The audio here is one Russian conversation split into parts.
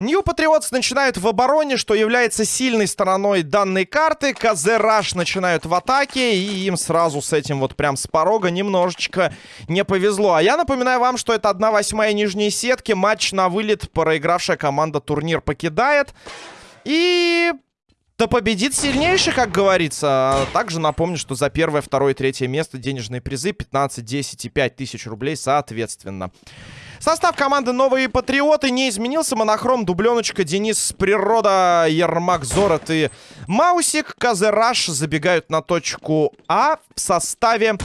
Нью Патриотс начинают в обороне, что является сильной стороной данной карты. КЗ Раш начинают в атаке, и им сразу с этим вот прям с порога немножечко не повезло. А я напоминаю вам, что это 1-8 нижней сетки. Матч на вылет. Проигравшая команда турнир покидает. И да победит сильнейший, как говорится. Также напомню, что за первое, второе и третье место денежные призы 15, 10 и 5 тысяч рублей соответственно. Состав команды «Новые патриоты» не изменился. Монохром, дубленочка, Денис, Природа, Ермак, Зорот и Маусик. Казераш забегают на точку А в составе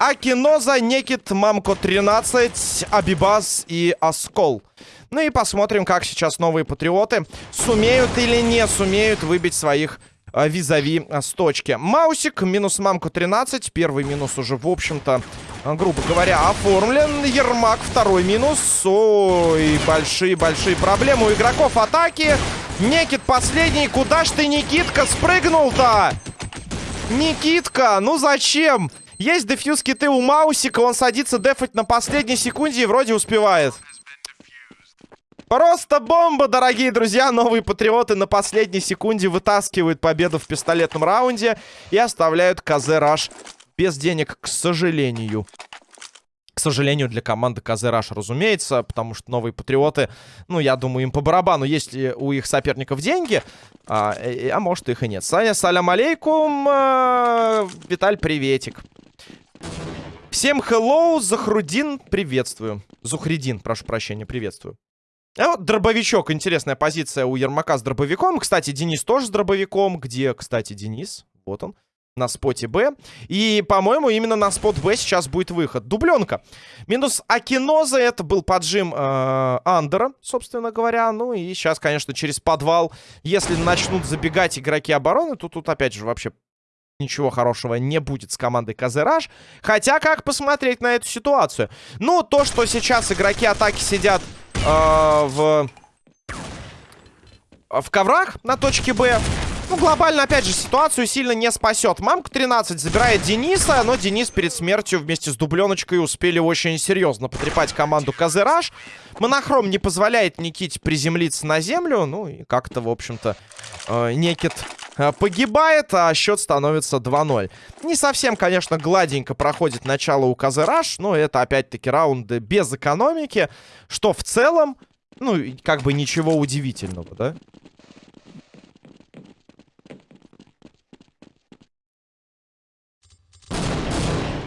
Акиноза, Некит, Мамко 13, Абибас и Оскол. Ну и посмотрим, как сейчас новые патриоты сумеют или не сумеют выбить своих а, визави а, с точки. Маусик, минус мамку 13. Первый минус уже, в общем-то, а, грубо говоря, оформлен. Ермак, второй минус. Ой, большие-большие проблемы у игроков атаки. Некит последний. Куда ж ты, Никитка, спрыгнул-то? Никитка, ну зачем? Есть дефьюз киты у Маусика. Он садится дефать на последней секунде и вроде успевает. Просто бомба, дорогие друзья. Новые патриоты на последней секунде вытаскивают победу в пистолетном раунде и оставляют КЗ Раш без денег, к сожалению. К сожалению, для команды КЗ Раш, разумеется, потому что новые патриоты, ну, я думаю, им по барабану, есть ли у их соперников деньги, а, э, а может их и нет. Саня, салям алейкум, э, Виталь, приветик. Всем hello, Захрудин, приветствую. Зухридин, прошу прощения, приветствую. А вот дробовичок. Интересная позиция у Ермака с дробовиком. Кстати, Денис тоже с дробовиком. Где, кстати, Денис? Вот он. На споте Б. И, по-моему, именно на спот Б сейчас будет выход. Дубленка. Минус Акиноза. Это был поджим э, Андера, собственно говоря. Ну и сейчас, конечно, через подвал. Если начнут забегать игроки обороны, то тут, опять же, вообще ничего хорошего не будет с командой Казераж. Хотя, как посмотреть на эту ситуацию? Ну, то, что сейчас игроки атаки сидят э, в... В коврах на точке Б. Ну, глобально, опять же, ситуацию сильно не спасет. Мамка 13 забирает Дениса, но Денис перед смертью вместе с дубленочкой успели очень серьезно потрепать команду Казераж. Монохром не позволяет Никите приземлиться на землю. Ну, и как-то, в общем-то, э, Некит э, погибает, а счет становится 2-0. Не совсем, конечно, гладенько проходит начало у Казераж, но это, опять-таки, раунды без экономики, что в целом, ну, как бы ничего удивительного, да?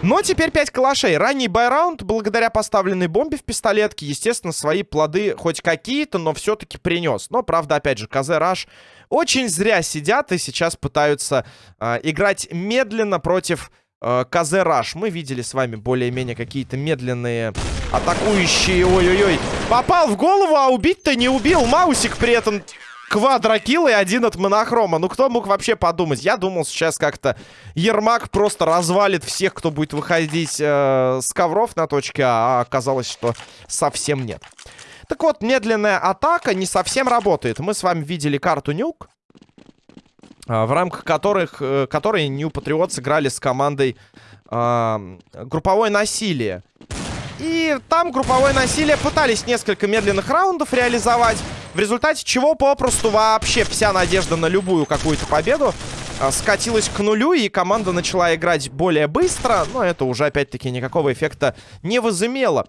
Но теперь 5 калашей. Ранний байраунд, благодаря поставленной бомбе в пистолетке, естественно, свои плоды хоть какие-то, но все-таки принес. Но, правда, опять же, КЗ Раш очень зря сидят и сейчас пытаются э, играть медленно против э, КЗ Раш. Мы видели с вами более-менее какие-то медленные атакующие. Ой-ой-ой. Попал в голову, а убить-то не убил. Маусик при этом квадрокилл и один от монохрома. Ну, кто мог вообще подумать? Я думал, сейчас как-то Ермак просто развалит всех, кто будет выходить э, с ковров на точке А, а оказалось, что совсем нет. Так вот, медленная атака не совсем работает. Мы с вами видели карту Нюк, э, в рамках которых, э, которой Нью Патриот сыграли с командой э, групповое насилие. И там групповое насилие пытались несколько медленных раундов реализовать. В результате чего попросту вообще вся надежда на любую какую-то победу а, скатилась к нулю, и команда начала играть более быстро, но это уже, опять-таки, никакого эффекта не возымело.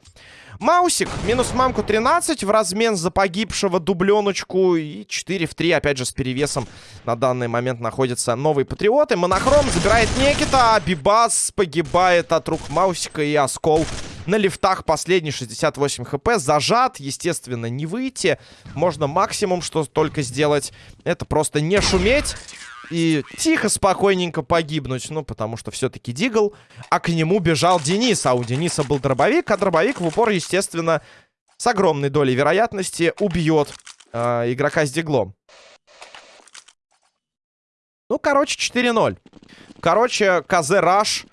Маусик, минус мамку 13, в размен за погибшего дубленочку, и 4 в 3, опять же, с перевесом на данный момент находятся новые патриоты. Монохром забирает Некита, а Бибас погибает от рук Маусика и Оскол на лифтах последний 68 хп. Зажат, естественно, не выйти. Можно максимум, что только сделать, это просто не шуметь и тихо, спокойненько погибнуть. Ну, потому что все-таки Дигл, а к нему бежал Денис. А у Дениса был дробовик, а дробовик в упор, естественно, с огромной долей вероятности убьет э, игрока с Диглом. Ну, короче, 4-0. Короче, КЗ Раш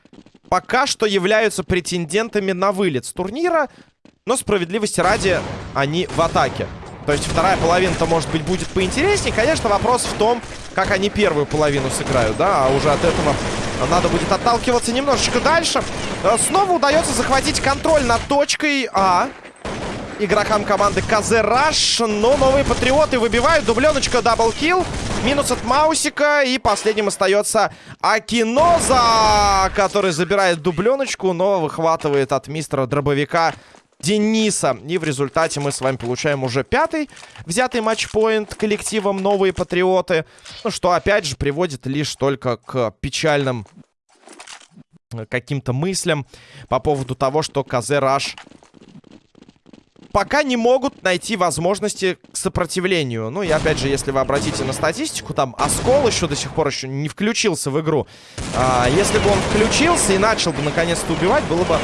пока что являются претендентами на вылет с турнира. Но справедливости ради, они в атаке. То есть вторая половина-то, может быть, будет поинтереснее. Конечно, вопрос в том, как они первую половину сыграют, да, а уже от этого надо будет отталкиваться немножечко дальше. Э, снова удается захватить контроль над точкой А игрокам команды Казераш. Но новые патриоты выбивают. Дубленочка, double kill. Минус от Маусика. И последним остается Акиноза, который забирает дубленочку, но выхватывает от мистера дробовика Дениса. И в результате мы с вами получаем уже пятый взятый матчпоинт коллективом «Новые Патриоты». Ну, что, опять же, приводит лишь только к печальным э, каким-то мыслям по поводу того, что КЗ Раш пока не могут найти возможности к сопротивлению. Ну и опять же, если вы обратите на статистику, там Оскол еще до сих пор еще не включился в игру. А, если бы он включился и начал бы наконец-то убивать, было бы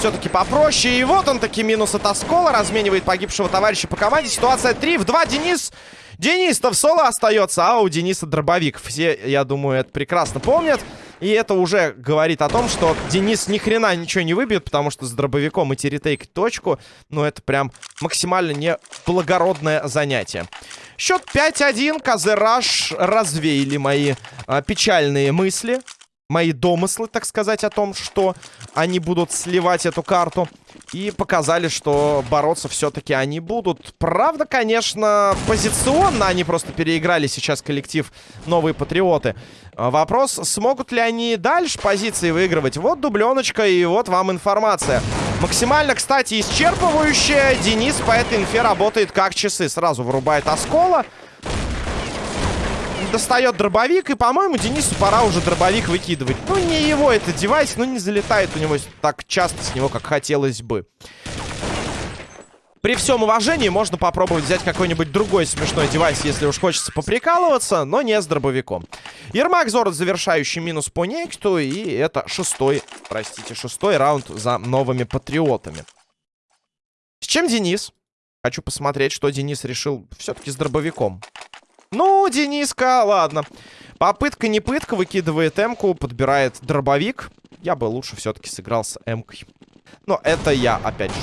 все-таки попроще. И вот он таки минус от Оскола. Разменивает погибшего товарища по команде. Ситуация 3 в 2. Денис... Денис-то в соло остается, а у Дениса дробовик. Все, я думаю, это прекрасно помнят. И это уже говорит о том, что Денис ни хрена ничего не выбьет, потому что с дробовиком идти ретейк точку, ну, это прям максимально неблагородное занятие. Счет 5-1. Казераш развеяли мои а, печальные мысли мои домыслы, так сказать, о том, что они будут сливать эту карту. И показали, что бороться все-таки они будут. Правда, конечно, позиционно они просто переиграли сейчас коллектив Новые Патриоты. А вопрос, смогут ли они дальше позиции выигрывать? Вот дубленочка и вот вам информация. Максимально, кстати, исчерпывающая. Денис по этой инфе работает как часы. Сразу вырубает оскола достает дробовик. И, по-моему, Денису пора уже дробовик выкидывать. Ну, не его это девайс, ну, не залетает у него так часто с него, как хотелось бы. При всем уважении можно попробовать взять какой-нибудь другой смешной девайс, если уж хочется поприкалываться, но не с дробовиком. Ермак Зорд завершающий минус по Некту, и это шестой, простите, шестой раунд за новыми патриотами. С чем Денис? Хочу посмотреть, что Денис решил все-таки с дробовиком. Ну, Дениска, ладно. Попытка не пытка, выкидывает М-ку, подбирает дробовик. Я бы лучше все-таки сыграл с М-кой. Но это я, опять же.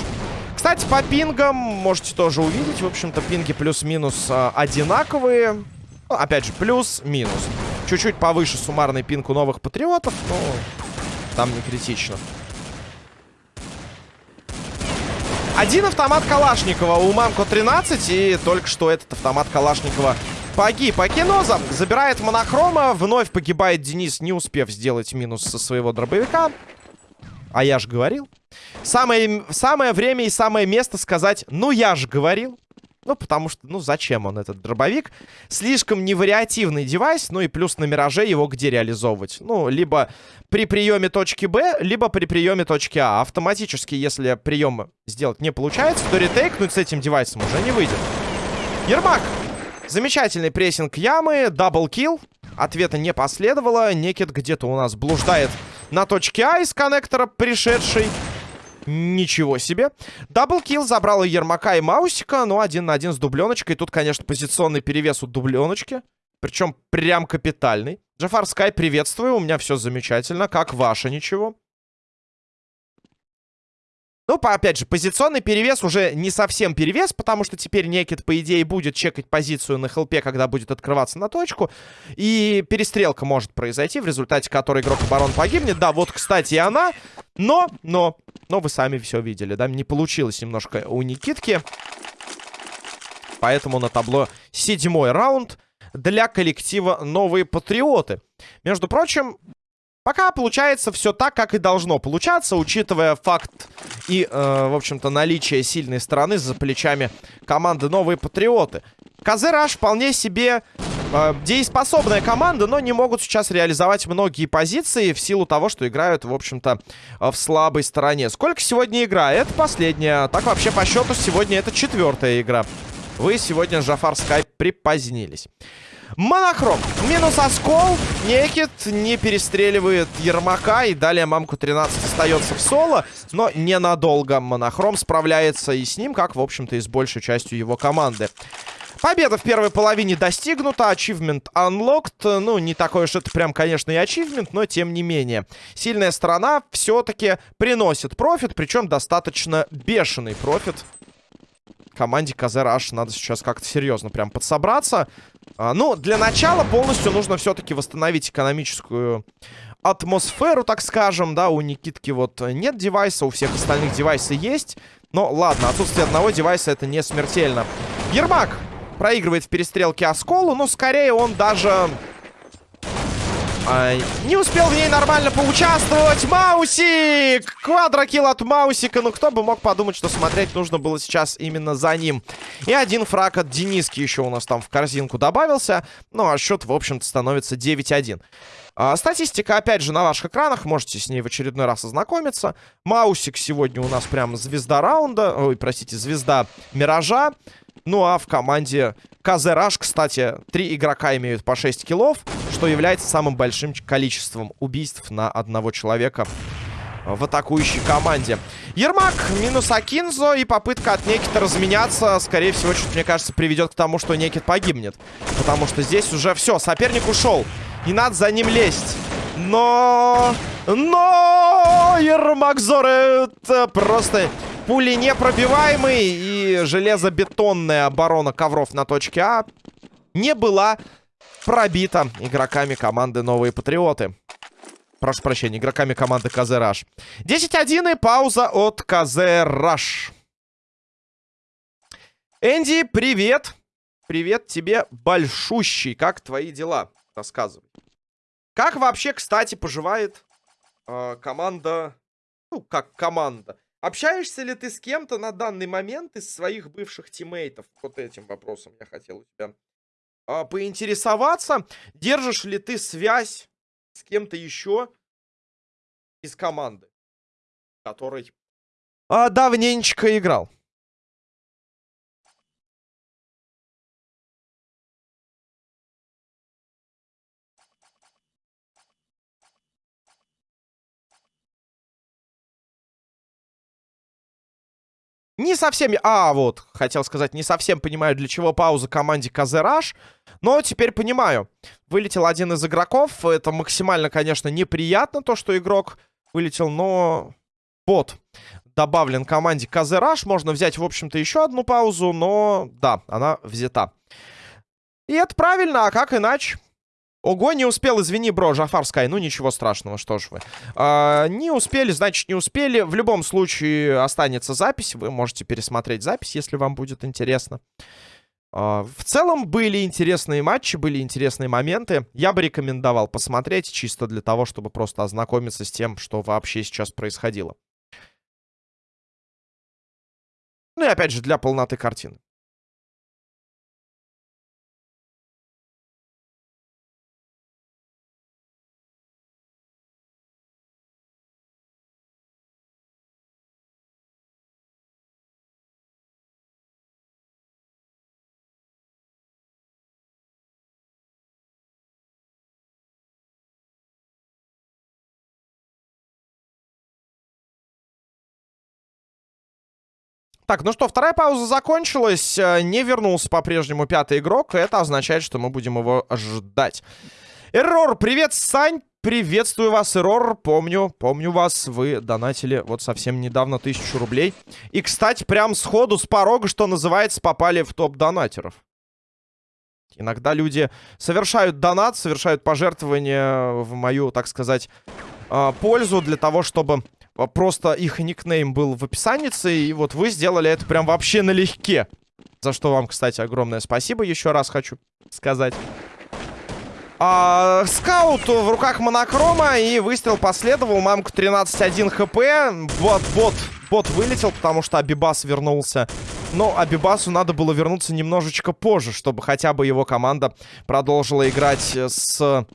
Кстати, по пингам можете тоже увидеть. В общем-то, пинги плюс-минус э, одинаковые. Ну, опять же, плюс-минус. Чуть-чуть повыше суммарный пинг у новых патриотов, но там не критично. Один автомат Калашникова у Мамко 13, и только что этот автомат Калашникова Погиб Акиноза. Забирает монохрома. Вновь погибает Денис, не успев сделать минус со своего дробовика. А я же говорил. Самое, самое время и самое место сказать, ну я же говорил. Ну, потому что, ну, зачем он, этот дробовик? Слишком невариативный девайс, ну и плюс на Мираже его где реализовывать? Ну, либо при приеме точки Б, либо при приеме точки А. Автоматически, если прием сделать не получается, то ретейкнуть с этим девайсом уже не выйдет. Ермак Замечательный прессинг ямы, double kill. Ответа не последовало. Некет где-то у нас блуждает на точке А из коннектора, пришедший. Ничего себе. Даблкил забрал и Ермака, и Маусика. Ну, один на один с дубленочкой. Тут, конечно, позиционный перевес у дубленочки. Причем прям капитальный. Джафар Скай, приветствую. У меня все замечательно. Как ваше ничего? Ну, по, опять же, позиционный перевес уже не совсем перевес, потому что теперь Некит, по идее, будет чекать позицию на хелпе, когда будет открываться на точку. И перестрелка может произойти, в результате которой игрок оборон погибнет. Да, вот, кстати, и она. Но, но, но вы сами все видели, да? Не получилось немножко у Никитки. Поэтому на табло седьмой раунд для коллектива «Новые Патриоты». Между прочим, Пока получается все так, как и должно получаться, учитывая факт и, э, в общем-то, наличие сильной стороны за плечами команды «Новые Патриоты». Казераш вполне себе э, дееспособная команда, но не могут сейчас реализовать многие позиции в силу того, что играют, в общем-то, в слабой стороне. Сколько сегодня игра? Это последняя. Так вообще по счету сегодня это четвертая игра. Вы сегодня, Жафар Скай, припозднились. Монохром. Минус оскол. Некит не перестреливает Ермака. И далее мамку 13 остается в соло. Но ненадолго Монохром справляется и с ним, как, в общем-то, и с большей частью его команды. Победа в первой половине достигнута. Achievement unlocked. Ну, не такой уж это прям, конечно, и achievement, но тем не менее. Сильная сторона все-таки приносит профит, причем достаточно бешеный профит команде Казераш надо сейчас как-то серьезно прям подсобраться. А, ну, для начала полностью нужно все-таки восстановить экономическую атмосферу, так скажем, да, у Никитки вот нет девайса, у всех остальных девайсы есть. Но ладно, отсутствие одного девайса это не смертельно. Ермак проигрывает в перестрелке Осколу, но скорее он даже не успел в ней нормально поучаствовать. Маусик! Квадрокилл от Маусика. Ну, кто бы мог подумать, что смотреть нужно было сейчас именно за ним. И один фраг от Дениски еще у нас там в корзинку добавился. Ну, а счет, в общем-то, становится 9-1. А, статистика, опять же, на ваших экранах. Можете с ней в очередной раз ознакомиться. Маусик сегодня у нас прям звезда раунда. Ой, простите, звезда Миража. Ну, а в команде Казераш, кстати, три игрока имеют по 6 киллов что является самым большим количеством убийств на одного человека в атакующей команде. Ермак минус Акинзо и попытка от Некита разменяться, скорее всего, что мне кажется, приведет к тому, что Некит погибнет. Потому что здесь уже все, соперник ушел. И надо за ним лезть. Но... Но... Ермак Зорет просто пули непробиваемый. И железобетонная оборона ковров на точке А не была пробита игроками команды Новые Патриоты. Прошу прощения, игроками команды КЗ Раш. 10-1 и пауза от КЗ. Энди, привет. Привет тебе большущий. Как твои дела? Рассказывай. Как вообще, кстати, поживает э, команда... Ну, как команда. Общаешься ли ты с кем-то на данный момент из своих бывших тиммейтов? Вот этим вопросом я хотел у тебя а, поинтересоваться, держишь ли ты связь с кем-то еще из команды, который а, давненько играл. Не совсем... А, вот, хотел сказать, не совсем понимаю, для чего пауза команде Казераш. Но теперь понимаю. Вылетел один из игроков. Это максимально, конечно, неприятно, то, что игрок вылетел, но... Бот добавлен команде Казераш. Можно взять, в общем-то, еще одну паузу, но... Да, она взята. И это правильно, а как иначе? Ого, не успел, извини, бро, Жафар Скай. Ну, ничего страшного, что ж вы. А, не успели, значит, не успели. В любом случае останется запись. Вы можете пересмотреть запись, если вам будет интересно. А, в целом были интересные матчи, были интересные моменты. Я бы рекомендовал посмотреть, чисто для того, чтобы просто ознакомиться с тем, что вообще сейчас происходило. Ну и опять же, для полноты картины. Так, ну что, вторая пауза закончилась. Э, не вернулся по-прежнему пятый игрок. Это означает, что мы будем его ждать. Эррор, привет, Сань. Приветствую вас, Эррор. Помню, помню вас. Вы донатили вот совсем недавно тысячу рублей. И, кстати, прям сходу, с порога, что называется, попали в топ донатеров. Иногда люди совершают донат, совершают пожертвования в мою, так сказать, э, пользу для того, чтобы просто их никнейм был в описании, и вот вы сделали это прям вообще налегке. За что вам, кстати, огромное спасибо еще раз хочу сказать. А, скаут в руках монокрома, и выстрел последовал. Мамку 13-1 хп. Вот, бот, бот вылетел, потому что Абибас вернулся. Но Абибасу надо было вернуться немножечко позже, чтобы хотя бы его команда продолжила играть с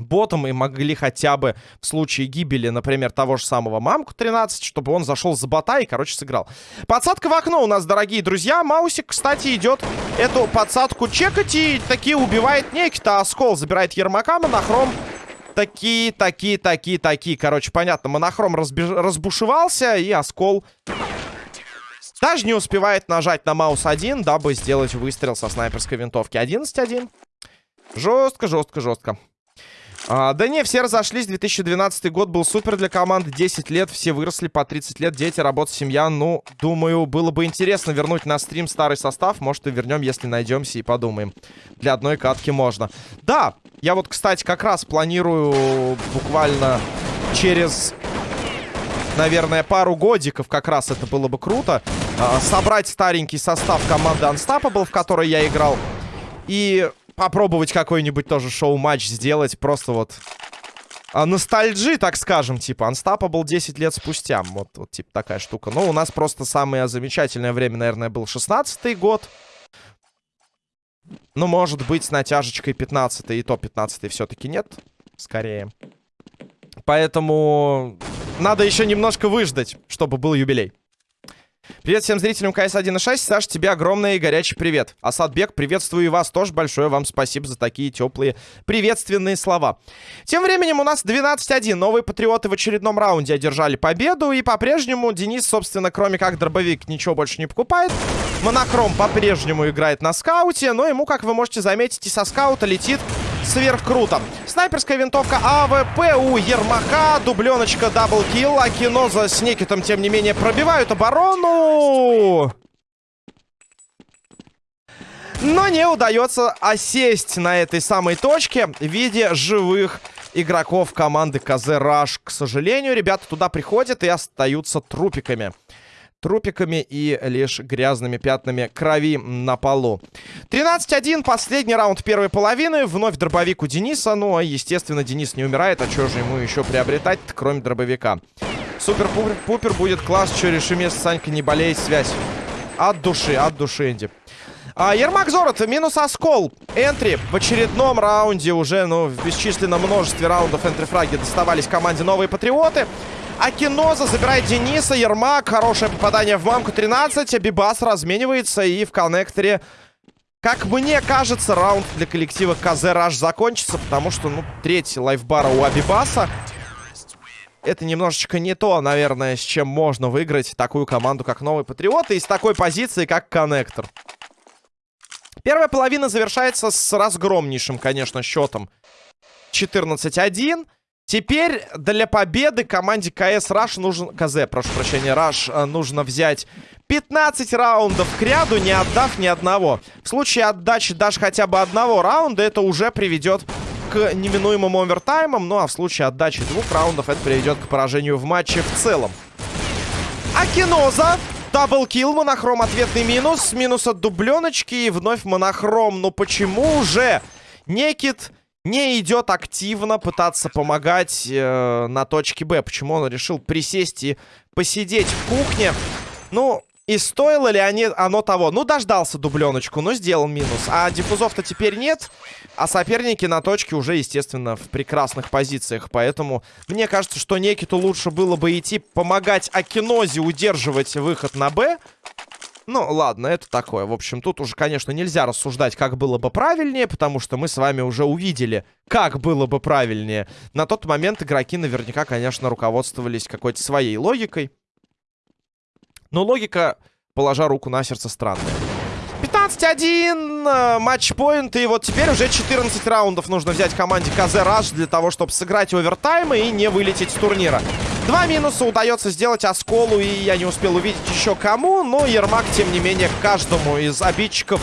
ботом и могли хотя бы в случае гибели, например, того же самого Мамку 13, чтобы он зашел за бота и, короче, сыграл. Подсадка в окно у нас, дорогие друзья. Маусик, кстати, идет эту подсадку чекать и таки убивает некий-то оскол. Забирает Ермака, монохром. Такие, такие, такие, такие. Короче, понятно, монохром разбеж... разбушевался и оскол... Даже не успевает нажать на маус 1, дабы сделать выстрел со снайперской винтовки. 11-1. Жестко, жестко, жестко. А, да не, все разошлись. 2012 год был супер для команды. 10 лет, все выросли по 30 лет. Дети, работа, семья. Ну, думаю, было бы интересно вернуть на стрим старый состав. Может, и вернем, если найдемся и подумаем. Для одной катки можно. Да, я вот, кстати, как раз планирую буквально через наверное, пару годиков как раз это было бы круто. А, собрать старенький состав команды Unstoppable, в которой я играл. И попробовать какой-нибудь тоже шоу-матч сделать. Просто вот а, ностальджи, так скажем, типа. Unstoppable 10 лет спустя. Вот, вот типа такая штука. Но у нас просто самое замечательное время, наверное, был 16-й год. Ну, может быть, с натяжечкой 15 и то 15 все-таки нет. Скорее. Поэтому надо еще немножко выждать, чтобы был юбилей. Привет всем зрителям КС 1.6. Саш, тебе огромный и горячий привет. Асадбек, приветствую и вас тоже. Большое вам спасибо за такие теплые приветственные слова. Тем временем у нас 12-1. Новые патриоты в очередном раунде одержали победу. И по-прежнему Денис, собственно, кроме как дробовик, ничего больше не покупает. Монохром по-прежнему играет на скауте. Но ему, как вы можете заметить, и со скаута летит сверхкруто. Снайперская винтовка АВП у Ермака. Дубленочка double kill. Акиноза с Никитом, тем не менее, пробивают оборону. Но не удается осесть на этой самой точке в виде живых игроков команды КЗ Раш. К сожалению, ребята туда приходят и остаются трупиками трупиками и лишь грязными пятнами крови на полу. 13-1, последний раунд первой половины. Вновь дробовик у Дениса. Ну, а, естественно, Денис не умирает. А что же ему еще приобретать, кроме дробовика? Супер-пупер будет класс. Решим, если Санька не болеет, связь. От души, от души, Энди. А, Ермак Зорот, минус оскол. Энтри в очередном раунде уже, ну, в бесчисленном множестве раундов энтри-фраги доставались команде новые патриоты. Акиноза забирает Дениса. Ермак. Хорошее попадание в мамку. 13. Бибас разменивается. И в коннекторе, как мне кажется, раунд для коллектива КЗ закончится. Потому что, ну, третий лайфбара у Абибаса. Это немножечко не то, наверное, с чем можно выиграть такую команду, как Новый Патриот. И с такой позиции, как коннектор. Первая половина завершается с разгромнейшим, конечно, счетом 14-1. Теперь для победы команде КС Раш нужен... КЗ, прошу прощения, Раш э, нужно взять 15 раундов к ряду, не отдав ни одного. В случае отдачи даже хотя бы одного раунда, это уже приведет к неминуемым овертаймам. Ну а в случае отдачи двух раундов, это приведет к поражению в матче в целом. Акиноза. Даблкил, монохром, ответный минус. Минус от дубленочки и вновь монохром. Но почему же Некит не идет активно пытаться помогать э, на точке Б. Почему он решил присесть и посидеть в кухне? Ну, и стоило ли они, оно того? Ну, дождался дубленочку, но сделал минус. А диффузов-то теперь нет. А соперники на точке уже, естественно, в прекрасных позициях. Поэтому мне кажется, что Некиту лучше было бы идти помогать Акинозе удерживать выход на Б. Ну, ладно, это такое. В общем, тут уже, конечно, нельзя рассуждать, как было бы правильнее, потому что мы с вами уже увидели, как было бы правильнее. На тот момент игроки наверняка, конечно, руководствовались какой-то своей логикой. Но логика, положа руку на сердце, странная. 15-1, э, матчпоинт, и вот теперь уже 14 раундов нужно взять команде КЗ Раш для того, чтобы сыграть овертаймы и не вылететь с турнира. Два минуса удается сделать Осколу, и я не успел увидеть еще кому, но Ермак, тем не менее, каждому из обидчиков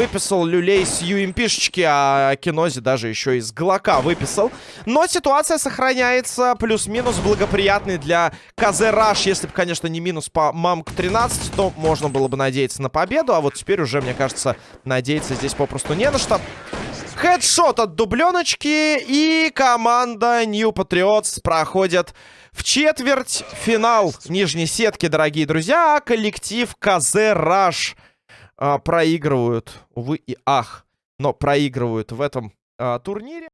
выписал люлей с UMP-шечки, а Кинози даже еще из Глока выписал. Но ситуация сохраняется плюс-минус благоприятный для КЗ Раш. Если бы, конечно, не минус по Мамк 13, то можно было бы надеяться на победу. А вот теперь уже, мне кажется, надеяться здесь попросту не на что. Хедшот от дубленочки. И команда New Patriots проходит в четверть финал нижней сетки, дорогие друзья. А коллектив КЗ Раш проигрывают, увы и ах, но проигрывают в этом а, турнире.